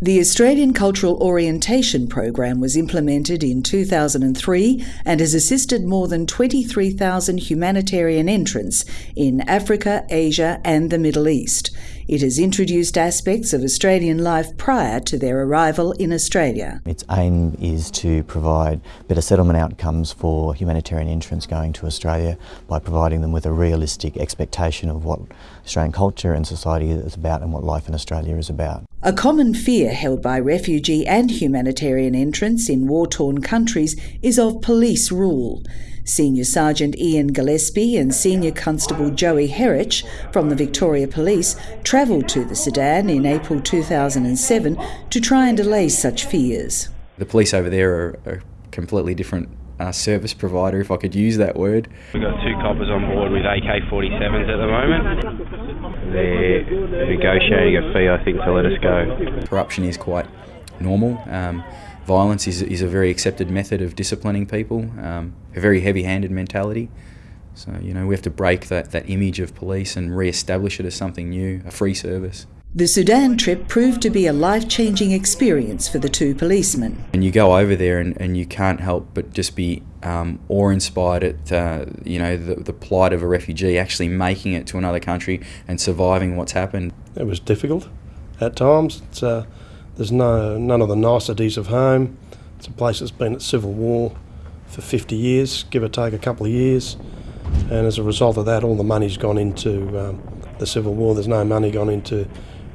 The Australian Cultural Orientation Program was implemented in 2003 and has assisted more than 23,000 humanitarian entrants in Africa, Asia, and the Middle East. It has introduced aspects of Australian life prior to their arrival in Australia. Its aim is to provide better settlement outcomes for humanitarian entrants going to Australia by providing them with a realistic expectation of what Australian culture and society is about and what life in Australia is about. A common fear held by refugee and humanitarian entrants in war-torn countries is of police rule. Senior Sergeant Ian Gillespie and Senior Constable Joey Herrich from the Victoria Police travelled to the Sudan in April 2007 to try and allay such fears. The police over there are a completely different uh, service provider, if I could use that word. We've got two coppers on board with AK-47s at the moment. They're negotiating a fee, I think, to let us go. Corruption is quite normal. Um, violence is, is a very accepted method of disciplining people, um, a very heavy-handed mentality. So, you know, we have to break that, that image of police and re-establish it as something new, a free service. The Sudan trip proved to be a life-changing experience for the two policemen. And you go over there and, and you can't help but just be um, awe-inspired at, uh, you know, the, the plight of a refugee actually making it to another country and surviving what's happened. It was difficult at times. It's, Uh, there's no none of the niceties of home. It's a place that's been at civil war for 50 years, give or take a couple of years. And as a result of that, all the money's gone into um, the civil war. There's no money gone into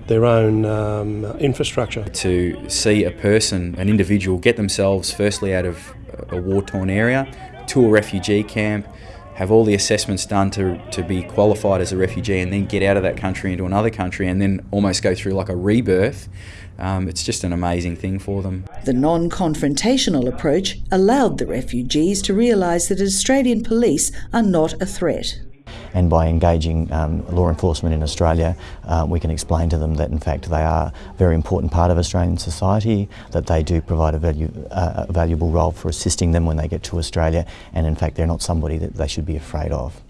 their own um, infrastructure. To see a person, an individual, get themselves firstly out of a war-torn area to a refugee camp, have all the assessments done to, to be qualified as a refugee and then get out of that country into another country and then almost go through like a rebirth, um, it's just an amazing thing for them. The non-confrontational approach allowed the refugees to realise that Australian police are not a threat and by engaging um, law enforcement in Australia, uh, we can explain to them that in fact they are a very important part of Australian society, that they do provide a, value, uh, a valuable role for assisting them when they get to Australia, and in fact they're not somebody that they should be afraid of.